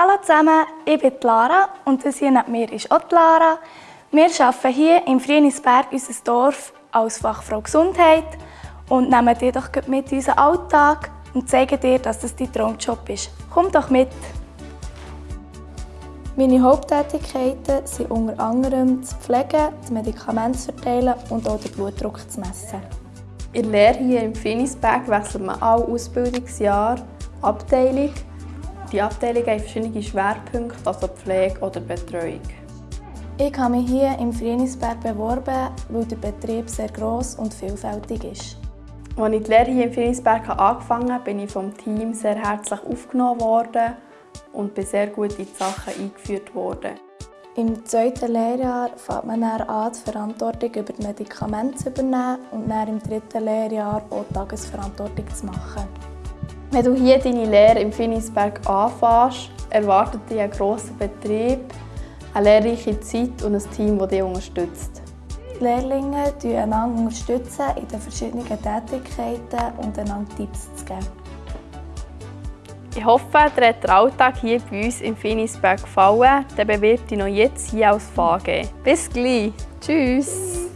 Hallo zusammen, ich bin Lara und das hier neben mir ist auch Lara. Wir arbeiten hier im Frienisberg, unser Dorf, als Fachfrau Gesundheit und nehmen dir doch mit in unseren Alltag und zeigen dir, dass das dein Traumjob ist. Komm doch mit! Meine Haupttätigkeiten sind unter anderem zu pflegen, das Medikament zu verteilen und auch den Blutdruck zu messen. In der Lehre hier im Finisberg wechselt man alle Ausbildungsjahre Abteilung. Die Abteilung hat verschiedene Schwerpunkte, also Pflege oder Betreuung. Ich habe mich hier im Frienisberg beworben, weil der Betrieb sehr gross und vielfältig ist. Als ich die Lehre hier im Frienisberg angefangen habe, bin ich vom Team sehr herzlich aufgenommen worden und bin sehr gut in die Sachen eingeführt worden. Im zweiten Lehrjahr fängt man dann an, die Verantwortung über die Medikamente zu übernehmen und dann im dritten Lehrjahr auch die Tagesverantwortung zu machen. Wenn du hier deine Lehre im Finisberg anfängst, erwartet dich ein grosser Betrieb, eine lehrreiche Zeit und ein Team, das dich unterstützt. Die Lehrlinge unterstützen einander in den verschiedenen Tätigkeiten und einander Tipps zu geben. Ich hoffe, dir hat der Alltag hier bei uns im Finisberg gefallen. Dann bewirb dich noch jetzt hier als VG. Bis gleich. Tschüss.